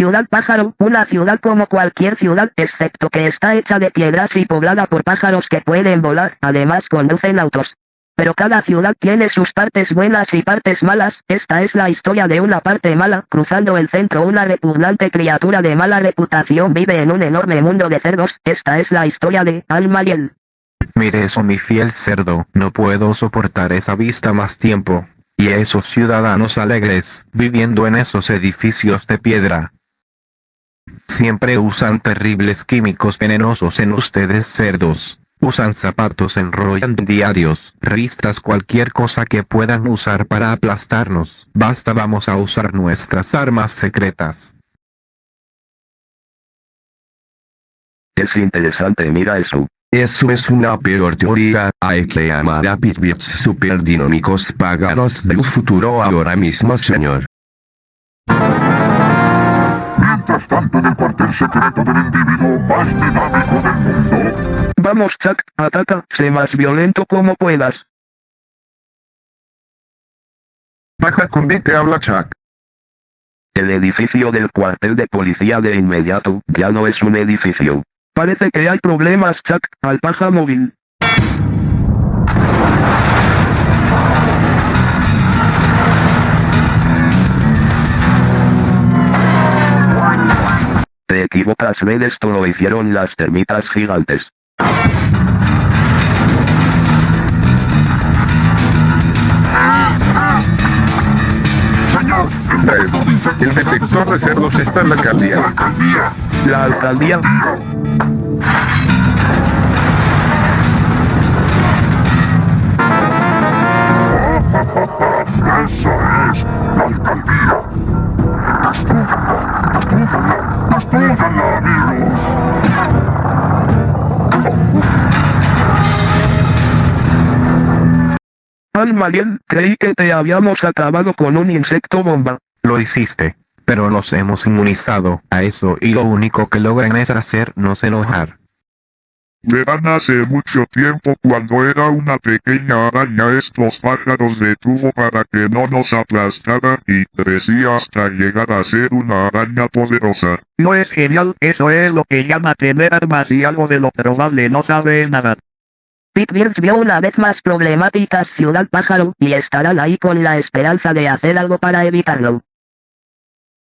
Ciudad Pájaro, una ciudad como cualquier ciudad, excepto que está hecha de piedras y poblada por pájaros que pueden volar, además conducen autos. Pero cada ciudad tiene sus partes buenas y partes malas, esta es la historia de una parte mala, cruzando el centro una repugnante criatura de mala reputación vive en un enorme mundo de cerdos, esta es la historia de Almariel. Mire eso mi fiel cerdo, no puedo soportar esa vista más tiempo. Y esos ciudadanos alegres, viviendo en esos edificios de piedra. Siempre usan terribles químicos venenosos en ustedes cerdos. Usan zapatos, enrollan diarios, revistas, cualquier cosa que puedan usar para aplastarnos. Basta vamos a usar nuestras armas secretas. Es interesante, mira eso. Eso es una peor teoría, hay que llamar a Bitbits superdinámicos pájaros del futuro ahora mismo señor. Mientras tanto en el cuartel secreto del individuo más dinámico del mundo, Vamos Chuck, ataca, sé más violento como puedas. Baja con B te habla Chuck. El edificio del cuartel de policía de inmediato, ya no es un edificio. Parece que hay problemas Chuck, al paja móvil. Te equivocas Red esto lo hicieron las termitas gigantes. señor, el detector de cerdos está en la la alcaldía. La alcaldía... Esa es la alcaldía. Destrúyanla, amigos. Almariel, creí que te habíamos acabado con un insecto bomba. Lo hiciste, pero nos hemos inmunizado a eso y lo único que logran es hacernos enojar. Verán hace mucho tiempo cuando era una pequeña araña estos pájaros detuvo para que no nos aplastara y crecía hasta llegar a ser una araña poderosa. No es genial, eso es lo que llama tener armas y algo de lo probable no sabe nada. Pitbirds vio una vez más problemáticas Ciudad Pájaro, y estarán ahí con la esperanza de hacer algo para evitarlo.